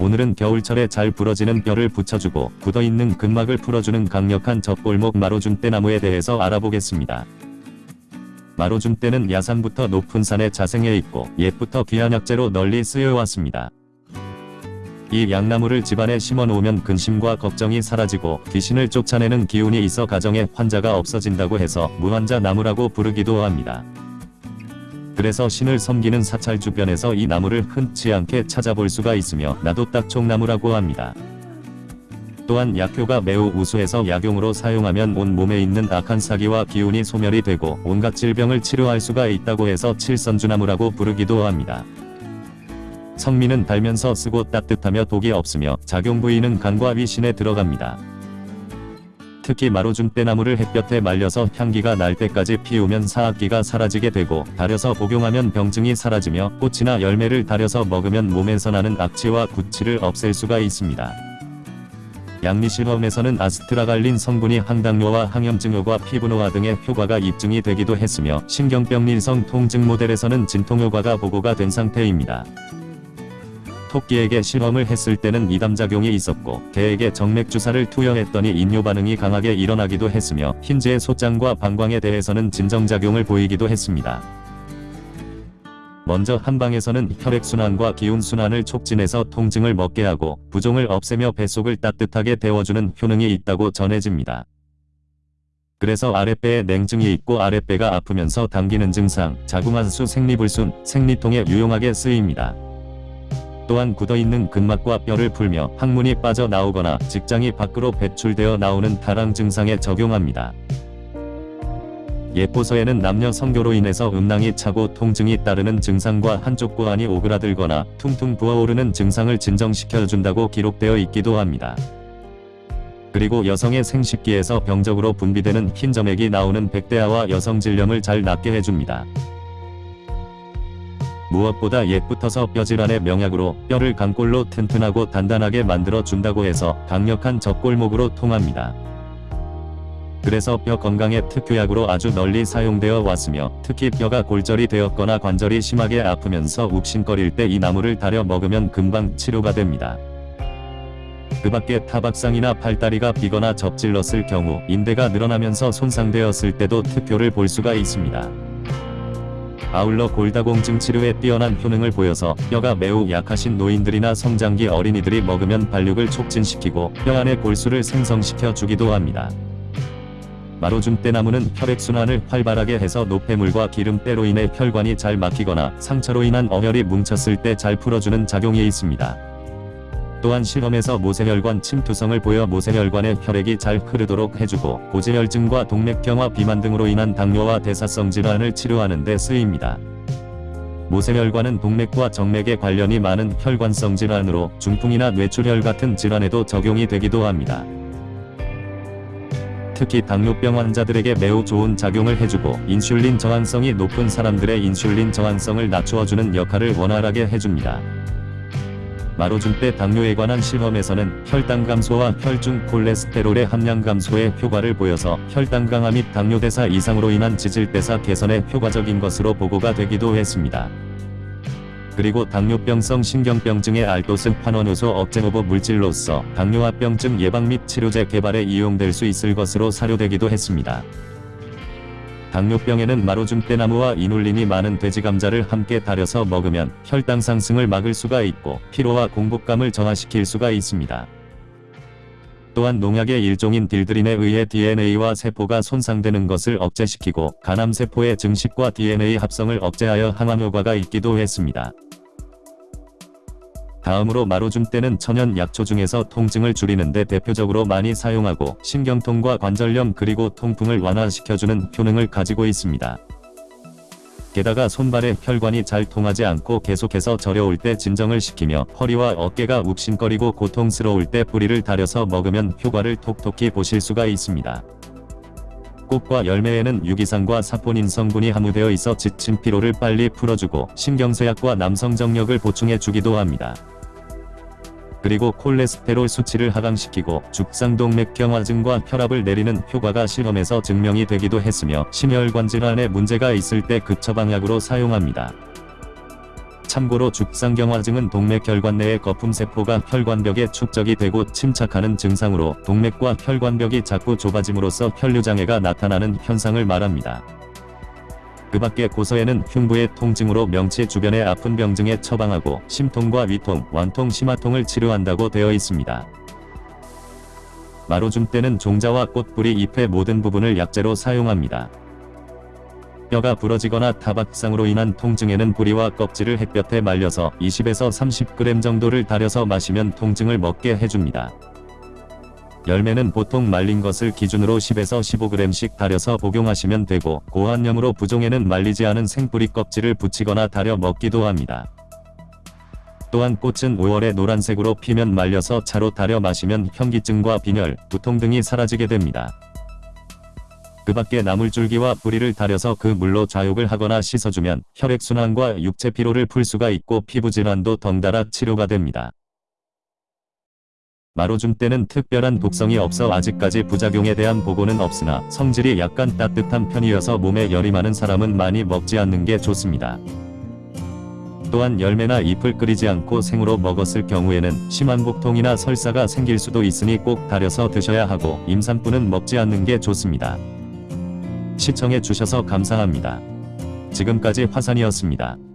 오늘은 겨울철에 잘 부러지는 뼈를 붙여주고 굳어있는 근막을 풀어주는 강력한 젖골목 마로줌대나무에 대해서 알아보겠습니다. 마로줌대는 야산부터 높은 산에 자생해 있고 옛부터 귀한 약재로 널리 쓰여왔습니다. 이 양나무를 집안에 심어 놓으면 근심과 걱정이 사라지고 귀신을 쫓아내는 기운이 있어 가정에 환자가 없어진다고 해서 무환자 나무라고 부르기도 합니다. 그래서 신을 섬기는 사찰 주변에서 이 나무를 흔치 않게 찾아볼 수가 있으며 나도 딱총나무라고 합니다. 또한 약효가 매우 우수해서 약용으로 사용하면 온 몸에 있는 악한 사기와 기운이 소멸이 되고 온갖 질병을 치료할 수가 있다고 해서 칠선주나무라고 부르기도 합니다. 성미는 달면서 쓰고 따뜻하며 독이 없으며 작용 부위는 간과 위신에 들어갑니다. 특히 마로줌대나무를 햇볕에 말려서 향기가 날 때까지 피우면 사악기가 사라지게 되고 달여서 복용하면 병증이 사라지며 꽃이나 열매를 달여서 먹으면 몸에서 나는 악취와 구취를 없앨 수가 있습니다. 양리실험에서는 아스트라갈린 성분이 항당뇨와 항염증효과 피부노화 등의 효과가 입증이 되기도 했으며 신경병리성 통증 모델에서는 진통효과가 보고가 된 상태입니다. 토끼에게 실험을 했을 때는 이담작용이 있었고 개에게 정맥주사를 투여했더니 인뇨 반응이 강하게 일어나기도 했으며 흰지의 소장과 방광에 대해서는 진정작용을 보이기도 했습니다. 먼저 한방에서는 혈액순환과 기운순환을 촉진해서 통증을 먹게 하고 부종을 없애며 뱃속을 따뜻하게 데워주는 효능이 있다고 전해집니다. 그래서 아랫배에 냉증이 있고 아랫배가 아프면서 당기는 증상, 자궁안수 생리불순, 생리통에 유용하게 쓰입니다. 또한 굳어있는 근막과 뼈를 풀며 항문이 빠져나오거나 직장이 밖으로 배출되어 나오는 타랑 증상에 적용합니다. 예포서에는 남녀 성교로 인해서 음낭이 차고 통증이 따르는 증상과 한쪽 구안이 오그라들거나 퉁퉁 부어오르는 증상을 진정시켜준다고 기록되어 있기도 합니다. 그리고 여성의 생식기에서 병적으로 분비되는 흰 점액이 나오는 백대아와 여성 질염을 잘 낫게 해줍니다. 무엇보다 옛부터서 뼈질환의 명약으로 뼈를 강골로 튼튼하고 단단하게 만들어 준다고 해서 강력한 젖골목으로 통합니다. 그래서 뼈 건강의 특효약으로 아주 널리 사용되어 왔으며 특히 뼈가 골절이 되었거나 관절이 심하게 아프면서 욱신거릴 때 이 나무를 달여 먹으면 금방 치료가 됩니다. 그 밖에 타박상이나 팔다리가 비거나 접질렀을 경우 인대가 늘어나면서 손상되었을 때도 특효를 볼 수가 있습니다. 아울러 골다공증 치료에 뛰어난 효능을 보여서 뼈가 매우 약하신 노인들이나 성장기 어린이들이 먹으면 발육을 촉진시키고 뼈 안의 골수를 생성시켜 주기도 합니다. 마로줌대나무는 혈액순환을 활발하게 해서 노폐물과 기름때로 인해 혈관이 잘 막히거나 상처로 인한 어혈이 뭉쳤을 때 잘 풀어주는 작용이 있습니다. 또한 실험에서 모세혈관 침투성을 보여 모세혈관의 혈액이 잘 흐르도록 해주고 고지혈증과 동맥경화 비만 등으로 인한 당뇨와 대사성 질환을 치료하는 데 쓰입니다. 모세혈관은 동맥과 정맥에 관련이 많은 혈관성 질환으로 중풍이나 뇌출혈 같은 질환에도 적용이 되기도 합니다. 특히 당뇨병 환자들에게 매우 좋은 작용을 해주고 인슐린 저항성이 높은 사람들의 인슐린 저항성을 낮추어주는 역할을 원활하게 해줍니다. 마로줌대 당뇨에 관한 실험에서는 혈당 감소와 혈중 콜레스테롤의 함량 감소에 효과를 보여서 혈당 강화 및 당뇨대사 이상으로 인한 지질대사 개선에 효과적인 것으로 보고가 되기도 했습니다. 그리고 당뇨병성 신경병증의 알도스 환원효소 억제후보 물질로서 당뇨합병증 예방 및 치료제 개발에 이용될 수 있을 것으로 사료되기도 했습니다. 당뇨병에는 마로줌대나무와 이눌린이 많은 돼지감자를 함께 달여서 먹으면 혈당 상승을 막을 수가 있고 피로와 공복감을 정화시킬 수가 있습니다. 또한 농약의 일종인 딜드린에 의해 DNA와 세포가 손상되는 것을 억제시키고 간암세포의 증식과 DNA 합성을 억제하여 항암 효과가 있기도 했습니다. 다음으로 마로줌대는 천연 약초 중에서 통증을 줄이는데 대표적으로 많이 사용하고 신경통과 관절염 그리고 통풍을 완화시켜주는 효능을 가지고 있습니다. 게다가 손발의 혈관이 잘 통하지 않고 계속해서 저려올 때 진정을 시키며 허리와 어깨가 욱신거리고 고통스러울 때 뿌리를 다려서 먹으면 효과를 톡톡히 보실 수가 있습니다. 꽃과 열매에는 유기산과 사포닌 성분이 함유되어 있어 지친 피로를 빨리 풀어주고 신경쇠약과 남성정력을 보충해 주기도 합니다. 그리고 콜레스테롤 수치를 하강시키고 죽상동맥 경화증과 혈압을 내리는 효과가 실험에서 증명이 되기도 했으며 심혈관 질환에 문제가 있을 때 급처방약으로 사용합니다. 참고로 죽상경화증은 동맥 혈관 내의 거품세포가 혈관벽에 축적이 되고 침착하는 증상으로 동맥과 혈관벽이 자꾸 좁아짐으로써 혈류장애가 나타나는 현상을 말합니다. 그 밖에 고서에는 흉부의 통증으로 명치 주변의 아픈 병증에 처방하고 심통과 위통, 완통, 심화통을 치료한다고 되어 있습니다. 마로줌 때는 종자와 꽃뿌리 잎의 모든 부분을 약재로 사용합니다. 뼈가 부러지거나 타박상으로 인한 통증에는 뿌리와 껍질을 햇볕에 말려서 20에서 30g 정도를 달여서 마시면 통증을 먹게 해줍니다. 열매는 보통 말린 것을 기준으로 10에서 15g씩 달여서 복용하시면 되고 고환염으로 부종에는 말리지 않은 생뿌리 껍질을 붙이거나 달여 먹기도 합니다. 또한 꽃은 5월에 노란색으로 피면 말려서 차로 달여 마시면 현기증과 빈혈, 두통 등이 사라지게 됩니다. 그 밖에 나물줄기와 뿌리를 달여서 그 물로 좌욕을 하거나 씻어주면 혈액순환과 육체 피로를 풀 수가 있고 피부질환도 덩달아 치료가 됩니다. 마로줌 때는 특별한 독성이 없어 아직까지 부작용에 대한 보고는 없으나 성질이 약간 따뜻한 편이어서 몸에 열이 많은 사람은 많이 먹지 않는 게 좋습니다. 또한 열매나 잎을 끓이지 않고 생으로 먹었을 경우에는 심한 복통이나 설사가 생길 수도 있으니 꼭 달여서 드셔야 하고 임산부는 먹지 않는 게 좋습니다. 시청해 주셔서 감사합니다. 지금까지 화산이었습니다.